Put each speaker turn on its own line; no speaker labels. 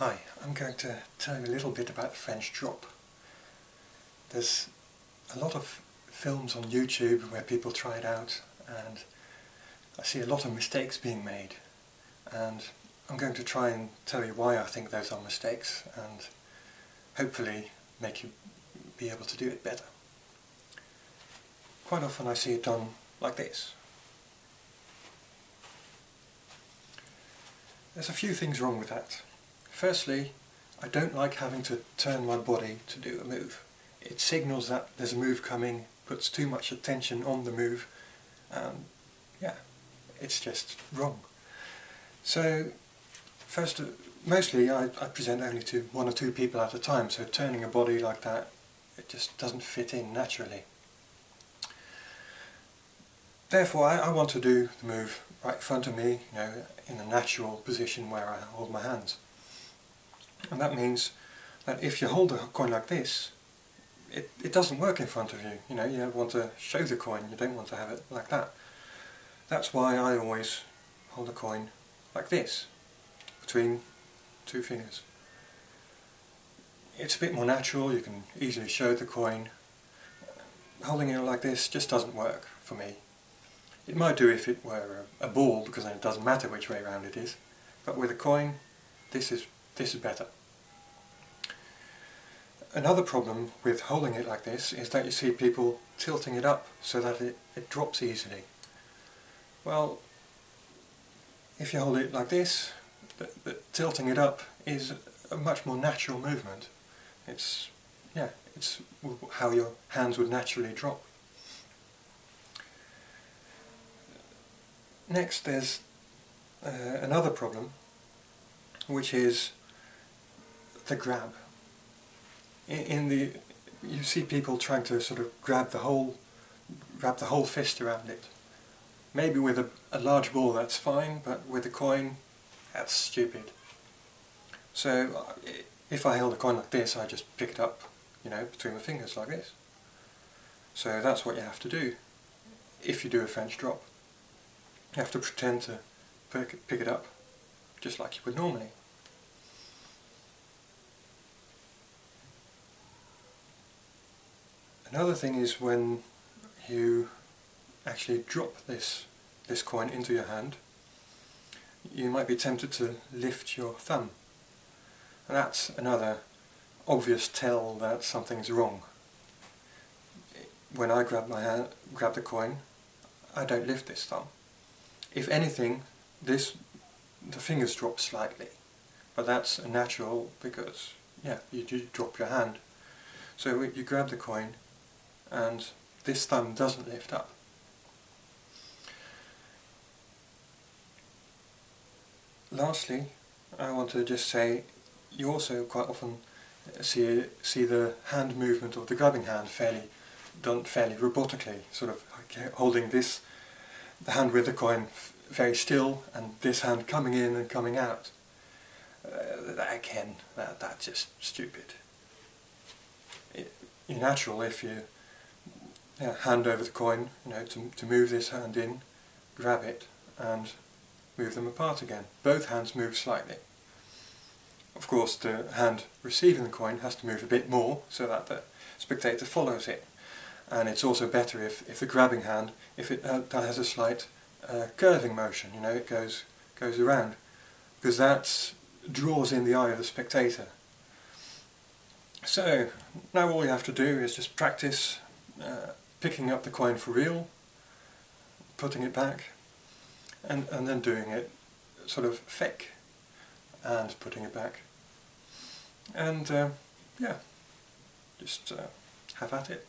Hi, I'm going to tell you a little bit about the French drop. There's a lot of films on YouTube where people try it out and I see a lot of mistakes being made and I'm going to try and tell you why I think those are mistakes and hopefully make you be able to do it better. Quite often I see it done like this. There's a few things wrong with that. Firstly, I don't like having to turn my body to do a move. It signals that there's a move coming, puts too much attention on the move, and yeah, it's just wrong. So, first, mostly I, I present only to one or two people at a time, so turning a body like that, it just doesn't fit in naturally. Therefore, I, I want to do the move right in front of me, you know, in a natural position where I hold my hands. And that means that if you hold a coin like this, it, it doesn't work in front of you. You know, you want to show the coin, you don't want to have it like that. That's why I always hold a coin like this, between two fingers. It's a bit more natural, you can easily show the coin. Holding it like this just doesn't work for me. It might do if it were a, a ball, because then it doesn't matter which way around it is. But with a coin, this is, this is better. Another problem with holding it like this is that you see people tilting it up so that it, it drops easily. Well, if you hold it like this, the, the, tilting it up is a much more natural movement. It's, yeah, it's how your hands would naturally drop. Next there's uh, another problem which is the grab. In, the you see people trying to sort of grab the whole wrap the whole fist around it. Maybe with a, a large ball that's fine, but with a coin that's stupid. So uh, if I held a coin like this I just pick it up, you know, between my fingers like this. So that's what you have to do if you do a French drop. You have to pretend to pick it up just like you would normally. Another thing is when you actually drop this, this coin into your hand, you might be tempted to lift your thumb. And that's another obvious tell that something's wrong. When I grab my hand, grab the coin, I don't lift this thumb. If anything, this the fingers drop slightly, but that's natural because yeah, you do drop your hand. So you grab the coin, and this thumb doesn't lift up. Lastly, I want to just say you also quite often see see the hand movement of the grabbing hand fairly done fairly robotically, sort of holding this the hand with the coin very still and this hand coming in and coming out. Uh, that, again, that, that's just stupid. It, you're natural if you yeah, hand over the coin, you know, to, to move this hand in, grab it and move them apart again. Both hands move slightly. Of course the hand receiving the coin has to move a bit more so that the spectator follows it and it's also better if, if the grabbing hand, if it uh, has a slight uh, curving motion, you know, it goes, goes around, because that draws in the eye of the spectator. So, now all you have to do is just practice uh, picking up the coin for real, putting it back, and, and then doing it sort of fake, and putting it back. And, uh, yeah, just uh, have at it.